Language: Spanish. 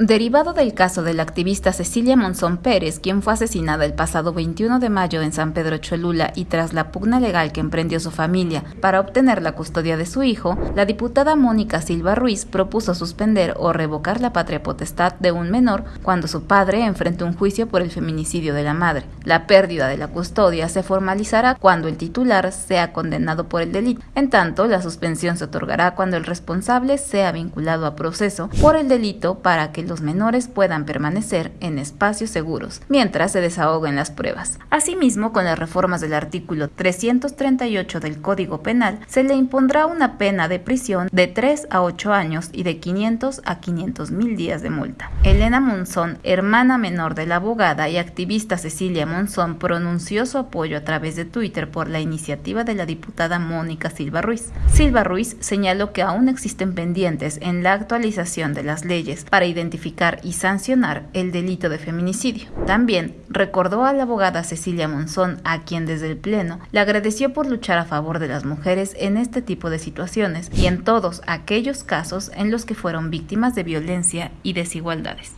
Derivado del caso de la activista Cecilia Monzón Pérez, quien fue asesinada el pasado 21 de mayo en San Pedro Cholula y tras la pugna legal que emprendió su familia para obtener la custodia de su hijo, la diputada Mónica Silva Ruiz propuso suspender o revocar la patria potestad de un menor cuando su padre enfrentó un juicio por el feminicidio de la madre. La pérdida de la custodia se formalizará cuando el titular sea condenado por el delito. En tanto, la suspensión se otorgará cuando el responsable sea vinculado a proceso por el delito para que los menores puedan permanecer en espacios seguros mientras se desahoguen las pruebas. Asimismo, con las reformas del artículo 338 del Código Penal, se le impondrá una pena de prisión de 3 a 8 años y de 500 a 500 mil días de multa. Elena Monzón, hermana menor de la abogada y activista Cecilia Monzón, pronunció su apoyo a través de Twitter por la iniciativa de la diputada Mónica Silva Ruiz. Silva Ruiz señaló que aún existen pendientes en la actualización de las leyes para y sancionar el delito de feminicidio. También recordó a la abogada Cecilia Monzón, a quien desde el Pleno le agradeció por luchar a favor de las mujeres en este tipo de situaciones y en todos aquellos casos en los que fueron víctimas de violencia y desigualdades.